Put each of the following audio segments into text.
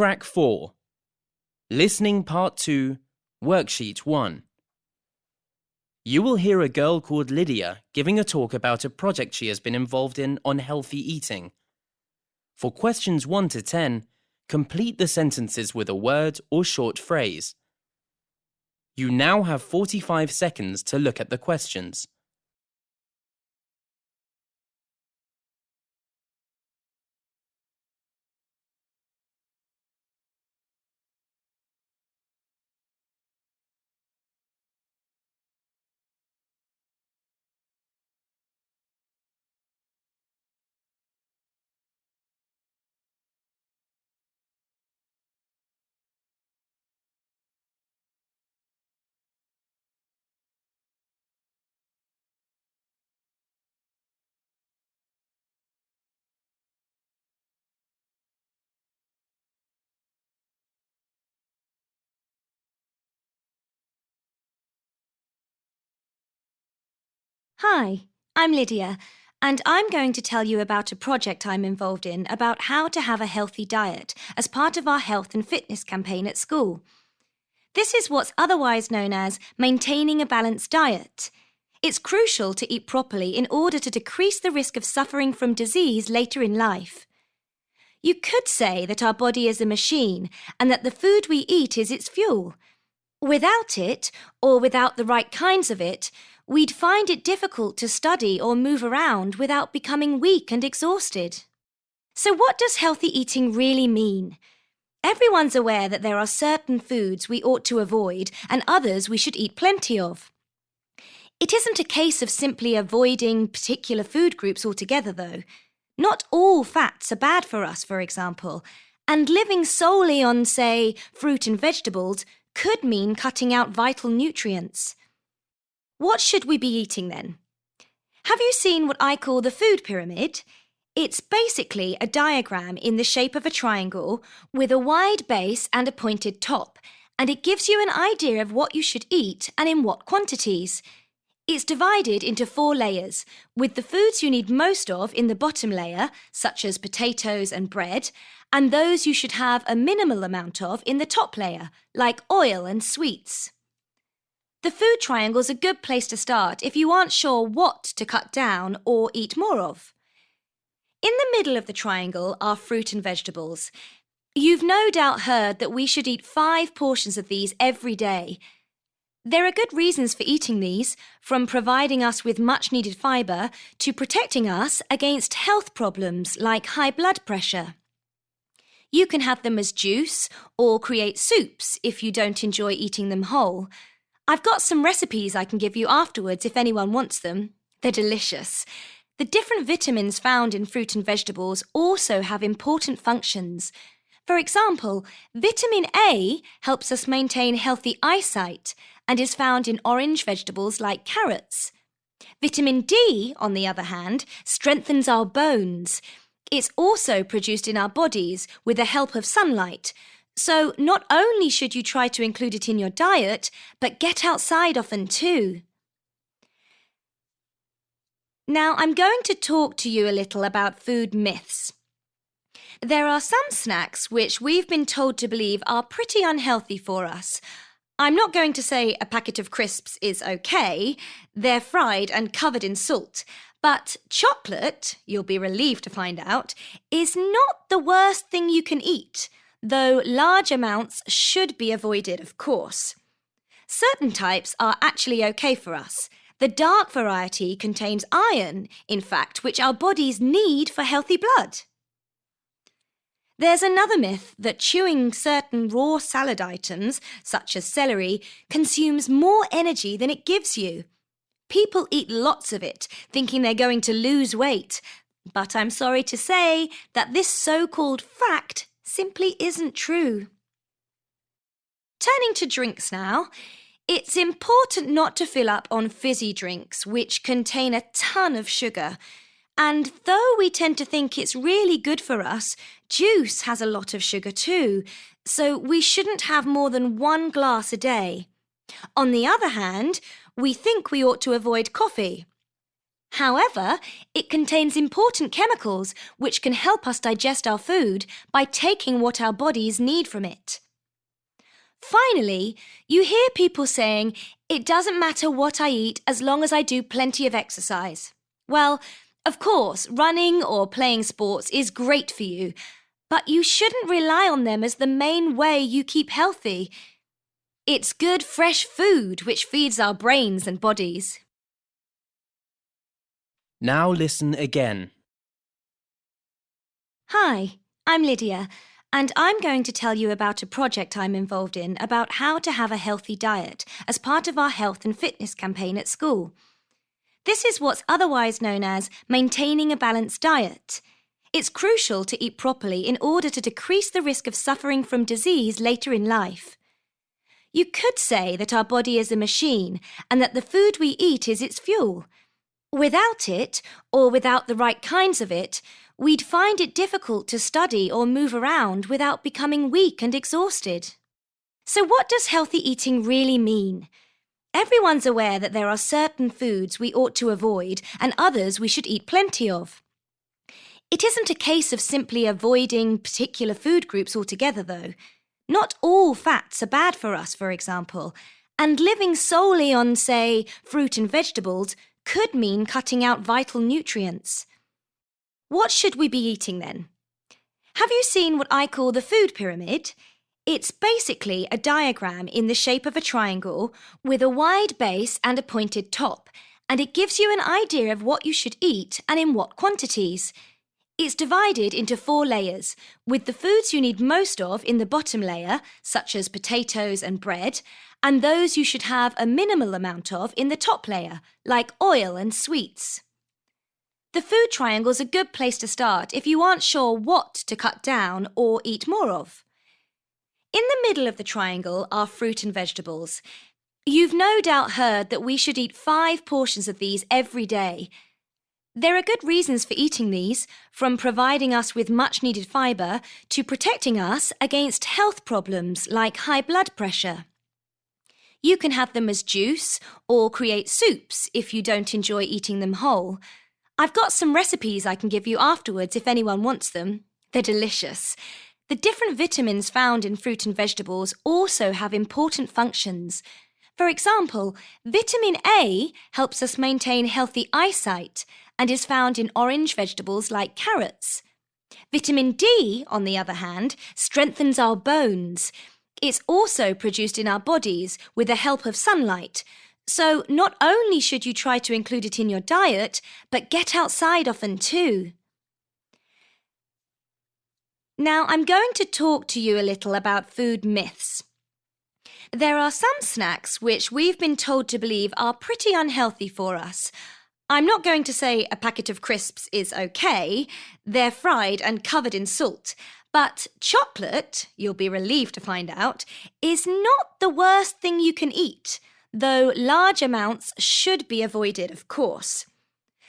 Track 4 Listening Part 2, Worksheet 1. You will hear a girl called Lydia giving a talk about a project she has been involved in on healthy eating. For questions 1 to 10, complete the sentences with a word or short phrase. You now have 45 seconds to look at the questions. Hi, I'm Lydia, and I'm going to tell you about a project I'm involved in about how to have a healthy diet as part of our health and fitness campaign at school. This is what's otherwise known as maintaining a balanced diet. It's crucial to eat properly in order to decrease the risk of suffering from disease later in life. You could say that our body is a machine and that the food we eat is its fuel. Without it, or without the right kinds of it, we'd find it difficult to study or move around without becoming weak and exhausted. So, what does healthy eating really mean? Everyone's aware that there are certain foods we ought to avoid and others we should eat plenty of. It isn't a case of simply avoiding particular food groups altogether, though. Not all fats are bad for us, for example, and living solely on, say, fruit and vegetables could mean cutting out vital nutrients. What should we be eating then? Have you seen what I call the food pyramid? It's basically a diagram in the shape of a triangle with a wide base and a pointed top, and it gives you an idea of what you should eat and in what quantities. It's divided into four layers, with the foods you need most of in the bottom layer, such as potatoes and bread, and those you should have a minimal amount of in the top layer, like oil and sweets. The food triangle is a good place to start if you aren't sure what to cut down or eat more of. In the middle of the triangle are fruit and vegetables. You've no doubt heard that we should eat five portions of these every day. There are good reasons for eating these, from providing us with much needed fibre to protecting us against health problems like high blood pressure. You can have them as juice or create soups if you don't enjoy eating them whole. I've got some recipes I can give you afterwards if anyone wants them. They're delicious. The different vitamins found in fruit and vegetables also have important functions. For example, vitamin A helps us maintain healthy eyesight and is found in orange vegetables like carrots. Vitamin D, on the other hand, strengthens our bones. It's also produced in our bodies with the help of sunlight, so, not only should you try to include it in your diet, but get outside often too. Now, I'm going to talk to you a little about food myths. There are some snacks which we've been told to believe are pretty unhealthy for us. I'm not going to say a packet of crisps is okay, they're fried and covered in salt. But chocolate, you'll be relieved to find out, is not the worst thing you can eat though large amounts should be avoided, of course. Certain types are actually okay for us. The dark variety contains iron, in fact, which our bodies need for healthy blood. There's another myth that chewing certain raw salad items, such as celery, consumes more energy than it gives you. People eat lots of it, thinking they're going to lose weight. But I'm sorry to say that this so called fact simply isn't true. Turning to drinks now, it's important not to fill up on fizzy drinks, which contain a ton of sugar. And though we tend to think it's really good for us, juice has a lot of sugar too, so we shouldn't have more than one glass a day. On the other hand, we think we ought to avoid coffee. However, it contains important chemicals which can help us digest our food by taking what our bodies need from it. Finally, you hear people saying, it doesn't matter what I eat as long as I do plenty of exercise. Well, of course, running or playing sports is great for you, but you shouldn't rely on them as the main way you keep healthy. It's good, fresh food which feeds our brains and bodies. Now listen again. Hi, I'm Lydia, and I'm going to tell you about a project I'm involved in about how to have a healthy diet as part of our health and fitness campaign at school. This is what's otherwise known as maintaining a balanced diet. It's crucial to eat properly in order to decrease the risk of suffering from disease later in life. You could say that our body is a machine and that the food we eat is its fuel. Without it, or without the right kinds of it, we'd find it difficult to study or move around without becoming weak and exhausted. So, what does healthy eating really mean? Everyone's aware that there are certain foods we ought to avoid and others we should eat plenty of. It isn't a case of simply avoiding particular food groups altogether, though. Not all fats are bad for us, for example, and living solely on, say, fruit and vegetables could mean cutting out vital nutrients. What should we be eating then? Have you seen what I call the food pyramid? It's basically a diagram in the shape of a triangle with a wide base and a pointed top, and it gives you an idea of what you should eat and in what quantities. It's divided into four layers, with the foods you need most of in the bottom layer, such as potatoes and bread, and those you should have a minimal amount of in the top layer, like oil and sweets. The food triangle is a good place to start if you aren't sure what to cut down or eat more of. In the middle of the triangle are fruit and vegetables. You've no doubt heard that we should eat five portions of these every day. There are good reasons for eating these, from providing us with much needed fibre to protecting us against health problems like high blood pressure. You can have them as juice or create soups if you don't enjoy eating them whole. I've got some recipes I can give you afterwards if anyone wants them. They're delicious. The different vitamins found in fruit and vegetables also have important functions. For example, vitamin A helps us maintain healthy eyesight and is found in orange vegetables like carrots. Vitamin D, on the other hand, strengthens our bones. It's also produced in our bodies with the help of sunlight. So, not only should you try to include it in your diet, but get outside often too. Now, I'm going to talk to you a little about food myths. There are some snacks which we've been told to believe are pretty unhealthy for us. I'm not going to say a packet of crisps is okay, they're fried and covered in salt, but chocolate, you'll be relieved to find out, is not the worst thing you can eat, though large amounts should be avoided, of course.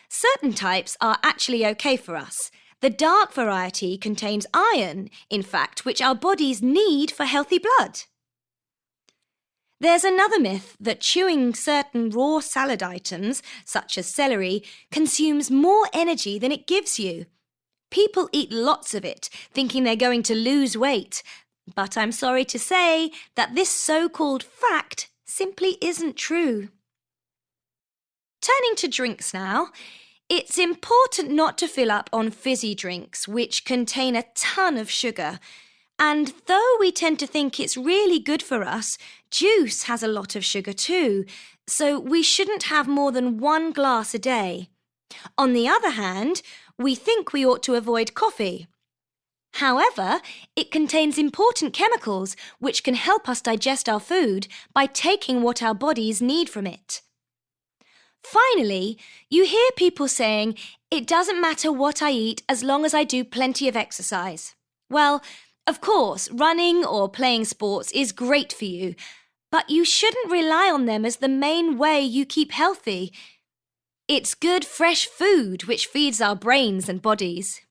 Certain types are actually okay for us. The dark variety contains iron, in fact, which our bodies need for healthy blood. There's another myth that chewing certain raw salad items, such as celery, consumes more energy than it gives you. People eat lots of it, thinking they're going to lose weight. But I'm sorry to say that this so called fact simply isn't true. Turning to drinks now, it's important not to fill up on fizzy drinks, which contain a ton of sugar. And though we tend to think it's really good for us, juice has a lot of sugar too, so we shouldn't have more than one glass a day. On the other hand, we think we ought to avoid coffee. However, it contains important chemicals which can help us digest our food by taking what our bodies need from it. Finally, you hear people saying, it doesn't matter what I eat as long as I do plenty of exercise. Well, of course, running or playing sports is great for you, but you shouldn't rely on them as the main way you keep healthy. It's good, fresh food which feeds our brains and bodies.